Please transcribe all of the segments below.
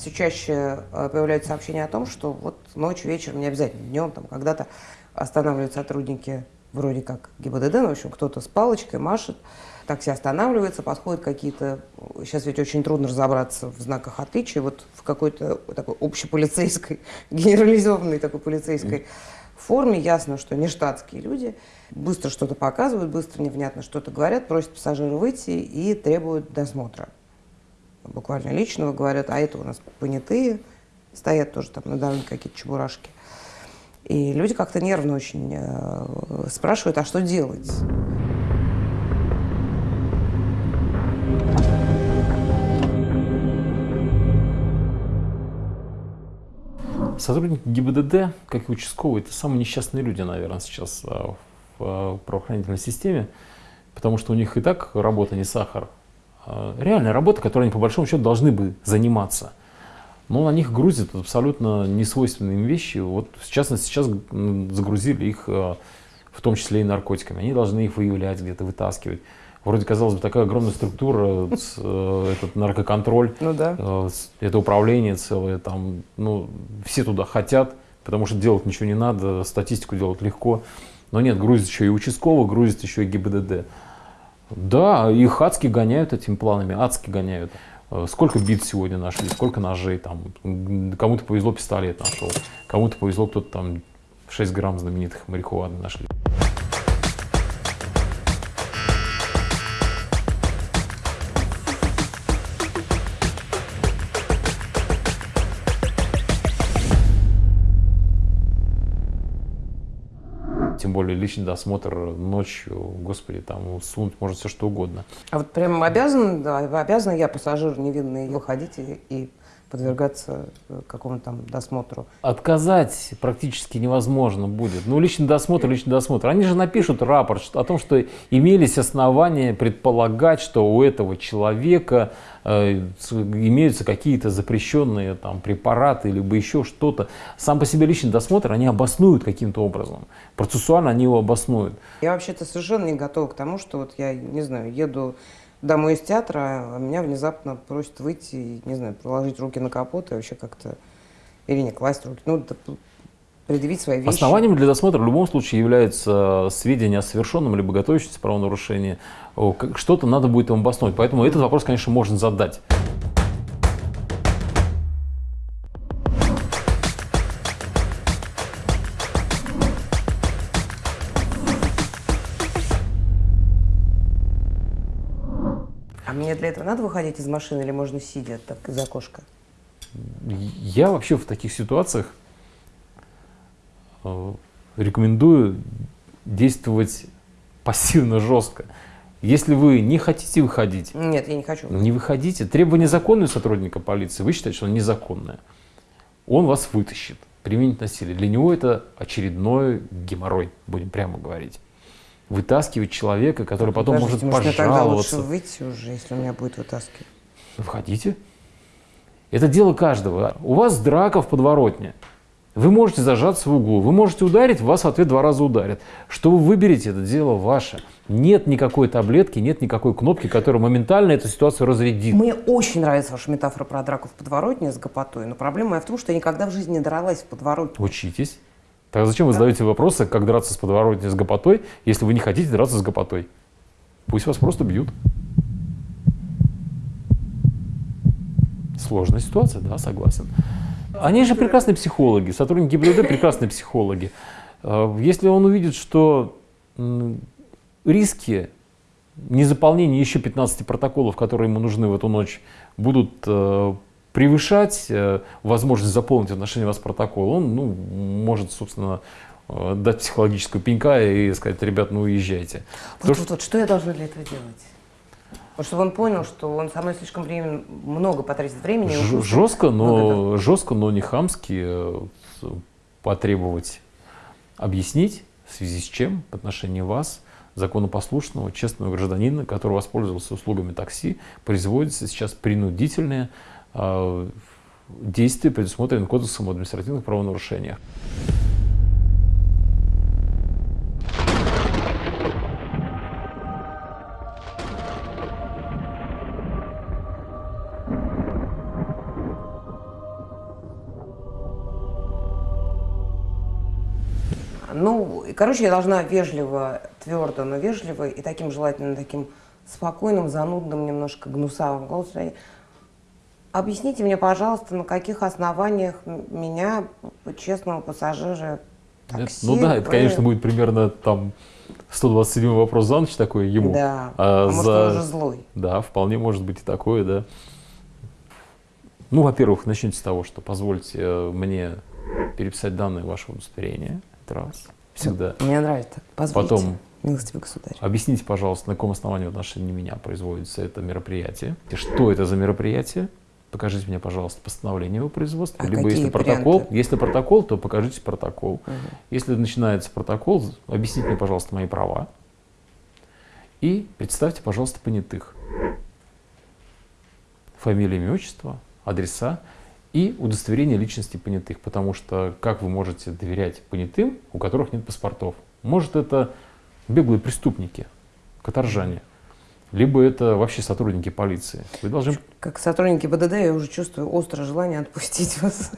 все чаще э, появляются сообщения о том, что вот ночью, вечером, не обязательно днем, там когда-то останавливают сотрудники вроде как ГИБДД, ну, в общем, кто-то с палочкой машет, такси останавливается, подходят какие-то, сейчас ведь очень трудно разобраться в знаках отличия, вот в какой-то такой общеполицейской, генерализованной такой полицейской форме, ясно, что не штатские люди, быстро что-то показывают, быстро невнятно что-то говорят, просят пассажира выйти и требуют досмотра. Буквально личного говорят, а это у нас понятые, стоят тоже там на дороге какие-то чебурашки. И люди как-то нервно очень э, спрашивают, а что делать? Сотрудники ГИБДД, как и участковые, это самые несчастные люди, наверное, сейчас а, в а, правоохранительной системе, потому что у них и так работа не сахар. А, реальная работа, которой они по большому счету должны бы заниматься. Но на них грузят абсолютно несвойственные им вещи. Вот, в частности, сейчас загрузили их в том числе и наркотиками. Они должны их выявлять, где-то вытаскивать вроде, казалось бы, такая огромная структура, э, этот наркоконтроль, ну, да. Э, это управление целое, там, ну, все туда хотят, потому что делать ничего не надо, статистику делать легко. Но нет, грузит еще и участковый, грузит еще и ГИБДД. Да, их адски гоняют этими планами, адски гоняют. Э, сколько бит сегодня нашли, сколько ножей, там, кому-то повезло пистолет нашел, кому-то повезло, кто-то там 6 грамм знаменитых марихуаны нашли. Тем более личный досмотр ночью, господи, там сунуть может все что угодно. А вот прям обязан, да, обязан я, пассажир невинный, выходить и, и подвергаться э, какому-то там досмотру. Отказать практически невозможно будет. Ну, личный досмотр, личный досмотр. Они же напишут рапорт о том, что имелись основания предполагать, что у этого человека э, имеются какие-то запрещенные там препараты, либо еще что-то. Сам по себе личный досмотр они обоснуют каким-то образом. Процессуально они его обоснуют. Я вообще-то совершенно не готова к тому, что вот я, не знаю, еду домой из театра, а меня внезапно просят выйти, не знаю, положить руки на капот и вообще как-то, или не класть руки, ну, предъявить свои вещи. Основанием для досмотра в любом случае является сведения о совершенном либо готовящемся правонарушении. Что-то надо будет им обосновать. Поэтому этот вопрос, конечно, можно задать. Этого надо выходить из машины или можно сидя так из окошка? Я вообще в таких ситуациях э, рекомендую действовать пассивно, жестко. Если вы не хотите выходить, нет, я не хочу. Не выходите. Требование законное сотрудника полиции, вы считаете, что оно незаконное. Он вас вытащит, применить насилие. Для него это очередной геморрой, будем прямо говорить вытаскивать человека, который потом Подождите, может, может пожаловаться. Тогда лучше выйти уже, если он меня будет вытаскивать. Входите. Это дело каждого. У вас драка в подворотне. Вы можете зажаться в углу, вы можете ударить, вас в ответ два раза ударят. Что вы выберете, это дело ваше. Нет никакой таблетки, нет никакой кнопки, которая моментально эту ситуацию разрядит. Мне очень нравится ваша метафора про драку в подворотне с гопотой, но проблема моя в том, что я никогда в жизни не дралась в подворотне. Учитесь. Тогда зачем вы задаете вопросы, как драться с подворотней с гопотой, если вы не хотите драться с гопотой? Пусть вас просто бьют. Сложная ситуация, да, согласен. Они же прекрасные психологи, сотрудники ГИБДД прекрасные психологи. А, если он увидит, что риски незаполнения еще 15 протоколов, которые ему нужны в эту ночь, будут э, превышать э, возможность заполнить в отношении вас протокол, он ну, может, собственно, э, дать психологическую пенька и сказать, ребят, ну уезжайте. Вот, вот, что... вот, что я должна для этого делать? Вот чтобы он понял, что он со мной слишком времени, много потратит времени. Ж жестко, но, жестко, но не хамски э, потребовать объяснить, в связи с чем в отношении вас, законопослушного, честного гражданина, который воспользовался услугами такси, производится сейчас принудительное а, действий, предусмотренных Кодексом об административных правонарушениях. Ну, короче, я должна вежливо, твердо, но вежливо и таким желательно таким спокойным, занудным, немножко гнусавым голосом Объясните мне, пожалуйста, на каких основаниях меня, честного пассажира, такси... ну да, это, вы- конечно, будет примерно там 127 вопрос за ночь такой ему. Да, А а может, за- он уже злой. Да, вполне может быть и такое, да. Ну, во-первых, начните с того, что позвольте э, мне переписать данные вашего удостоверения. Это раз. Всегда. Мне нравится. Позвольте, Потом милостивый государь. объясните, пожалуйста, на каком основании в отношении меня производится это мероприятие. Что это за мероприятие? Покажите мне, пожалуйста, постановление его производства. А Либо если протокол, варианты? если протокол, то покажите протокол. Мгм. Если начинается протокол, объясните мне, пожалуйста, мои права. И представьте, пожалуйста, понятых. Фамилия, имя, отчество, адреса и удостоверение личности понятых. Потому что как вы можете доверять понятым, у которых нет паспортов? Может, это беглые преступники, каторжане, либо это вообще сотрудники полиции. Вы должны Как сотрудники БДД я уже чувствую острое желание отпустить вас.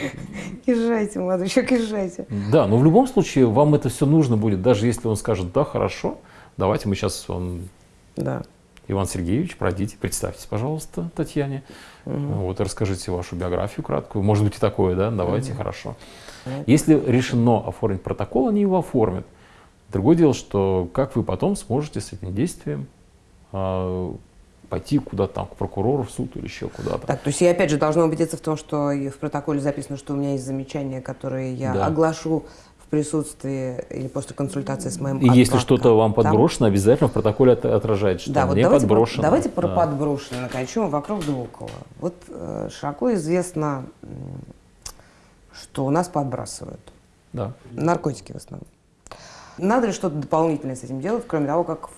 Езжайте, молодой человек, езжайте. Да, но в любом случае вам это все нужно будет, даже если он скажет, да, хорошо, давайте мы сейчас, он, Да. Иван Сергеевич, пройдите, представьтесь, пожалуйста, Татьяне, вот, и расскажите вашу биографию краткую, может быть и такое, да, давайте, хорошо. Мгм. Если решено оформить протокол, они его оформят. Другое дело, что как вы потом сможете с этим действием пойти куда-то там, к прокурору, в суд или еще куда-то. Так, то есть я опять же должна убедиться в том, что в протоколе записано, что у меня есть замечания, которые я Да. оглашу в присутствии или после консультации с моим И если что-то вам подброшено, обязательно в протоколе от- отражает, что Да, вот мне давайте, про- подброшено. давайте про Да. подброшенное, начнем вокруг да около. Вот э, широко известно, что у нас подбрасывают. Да. Наркотики в основном. Надо ли что-то дополнительное с этим делать, кроме того, как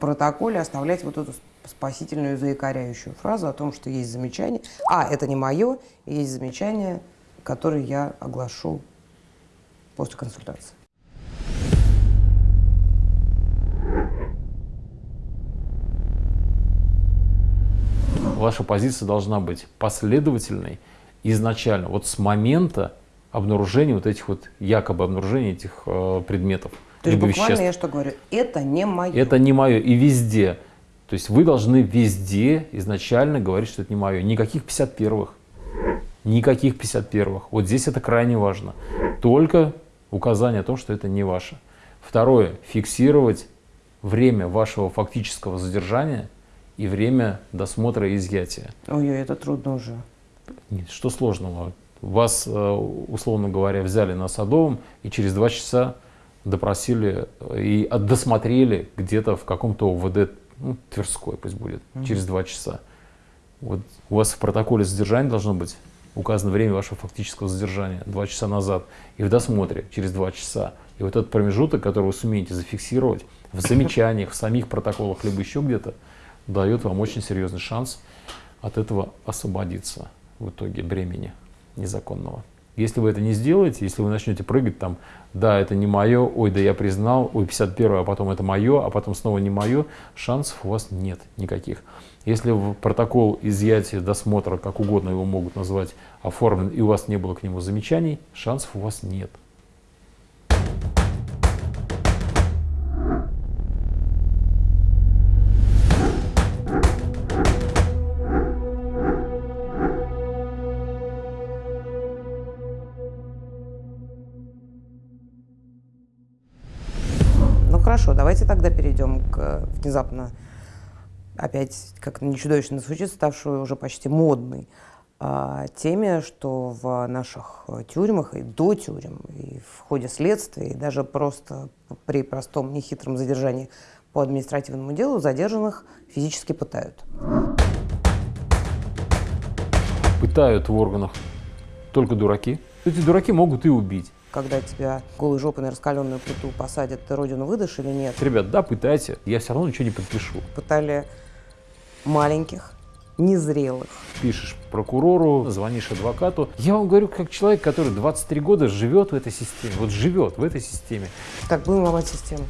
протоколе оставлять вот эту спасительную заикаряющую фразу о том, что есть замечание. А, это не мое, есть замечание, которое я оглашу после консультации. Ваша позиция должна быть последовательной изначально, вот с момента обнаружения вот этих вот, якобы обнаружения этих э, предметов, То есть буквально веществ. я что говорю? Это не мое. Это не мое. И везде. То есть вы должны везде изначально говорить, что это не мое. Никаких 51-х. Никаких 51-х. Вот здесь это крайне важно. Только указание о том, что это не ваше. Второе. Фиксировать время вашего фактического задержания и время досмотра и изъятия. Ой, это трудно уже. Нет, что сложного? Вас, э, условно говоря, взяли на Садовом и через два часа допросили э, и от- досмотрели где-то в каком-то ОВД, ну, Тверской пусть будет, через два часа. Вот у вас в протоколе задержания должно быть указано время вашего фактического задержания, два часа назад, и в досмотре через два часа. И вот этот промежуток, который вы сумеете зафиксировать в замечаниях, в самих протоколах, либо еще где-то, дает вам очень серьезный шанс от этого освободиться в итоге бремени незаконного. Если вы это не сделаете, если вы начнете прыгать там, да, это не мое, ой, да я признал, ой, 51 а потом это мое, а потом снова не мое, шансов у вас нет никаких. Если протокол изъятия досмотра, как угодно его могут назвать, оформлен, и у вас не было к нему замечаний, шансов у вас нет. Хорошо, давайте тогда перейдем к э, внезапно, опять, как не чудовищно звучит, ставшую уже почти модной а, теме, что в наших э, тюрьмах и до тюрем, и в ходе следствия, и даже просто при простом нехитром задержании по административному делу задержанных физически пытают. Пытают в органах только дураки. Эти дураки могут и убить. Когда тебя голой жопой на раскаленную плиту посадят, ты родину выдашь или нет? Ребят, да, пытайте, я все равно ничего не подпишу. Пытали маленьких, незрелых, пишешь прокурору, звонишь адвокату. Я вам говорю, как человек, который 23 года живет в этой системе, вот живет в этой системе. Так, будем ломать систему.